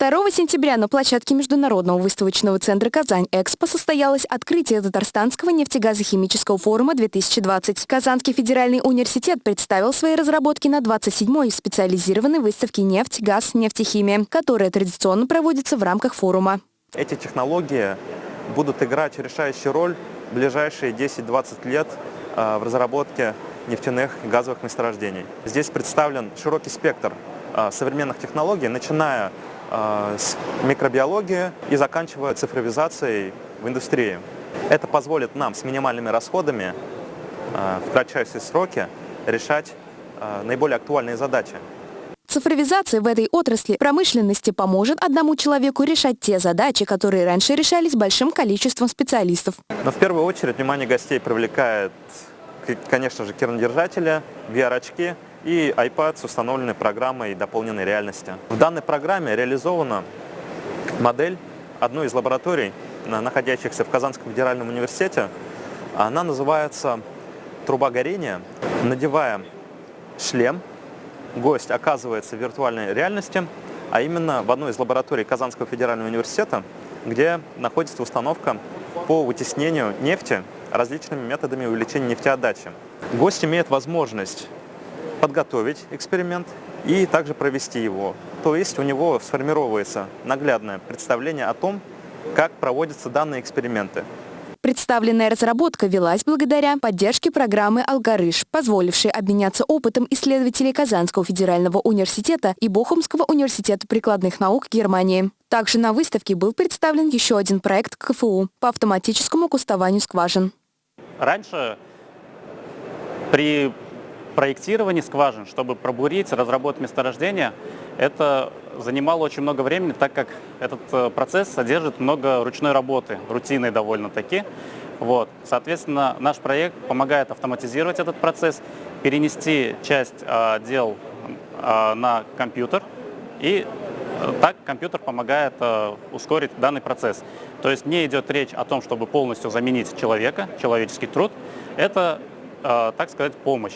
2 сентября на площадке Международного выставочного центра «Казань-Экспо» состоялось открытие Татарстанского нефтегазохимического форума 2020. Казанский федеральный университет представил свои разработки на 27-й специализированной выставке «Нефть, газ, нефтехимия», которая традиционно проводится в рамках форума. Эти технологии будут играть решающую роль в ближайшие 10-20 лет э, в разработке нефтяных и газовых месторождений. Здесь представлен широкий спектр э, современных технологий, начиная с микробиологии и заканчивая цифровизацией в индустрии. Это позволит нам с минимальными расходами в кратчайшие сроки решать наиболее актуальные задачи. Цифровизация в этой отрасли промышленности поможет одному человеку решать те задачи, которые раньше решались большим количеством специалистов. Но в первую очередь внимание гостей привлекает, конечно же, кернодержатели, VR-очки и iPad с установленной программой дополненной реальности. В данной программе реализована модель одной из лабораторий, находящихся в Казанском федеральном университете. Она называется «Труба горения». Надевая шлем, гость оказывается в виртуальной реальности, а именно в одной из лабораторий Казанского федерального университета, где находится установка по вытеснению нефти различными методами увеличения нефтеотдачи. Гость имеет возможность подготовить эксперимент и также провести его. То есть у него сформировывается наглядное представление о том, как проводятся данные эксперименты. Представленная разработка велась благодаря поддержке программы «Алгарыш», позволившей обменяться опытом исследователей Казанского федерального университета и Бохумского университета прикладных наук Германии. Также на выставке был представлен еще один проект КФУ по автоматическому кустованию скважин. Раньше при проектировании скважин, чтобы пробурить, разработать месторождение, это занимало очень много времени, так как этот э, процесс содержит много ручной работы, рутинной довольно-таки. Вот. Соответственно, наш проект помогает автоматизировать этот процесс, перенести часть э, дел э, на компьютер, и э, так компьютер помогает э, ускорить данный процесс. То есть не идет речь о том, чтобы полностью заменить человека, человеческий труд. Это, э, так сказать, помощь.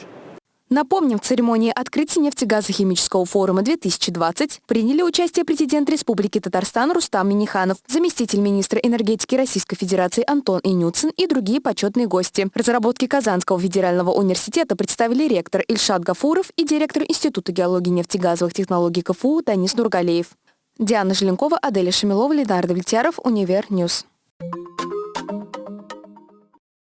Напомним, в церемонии открытия нефтегазохимического форума 2020 приняли участие президент Республики Татарстан Рустам Миниханов, заместитель министра энергетики Российской Федерации Антон Инюцин и другие почетные гости. Разработки Казанского федерального университета представили ректор Ильшат Гафуров и директор Института геологии нефтегазовых технологий КФУ Танис Нургалеев. Диана Желенкова, Аделя Шамилова, Ленардо Влетяров, Univer News.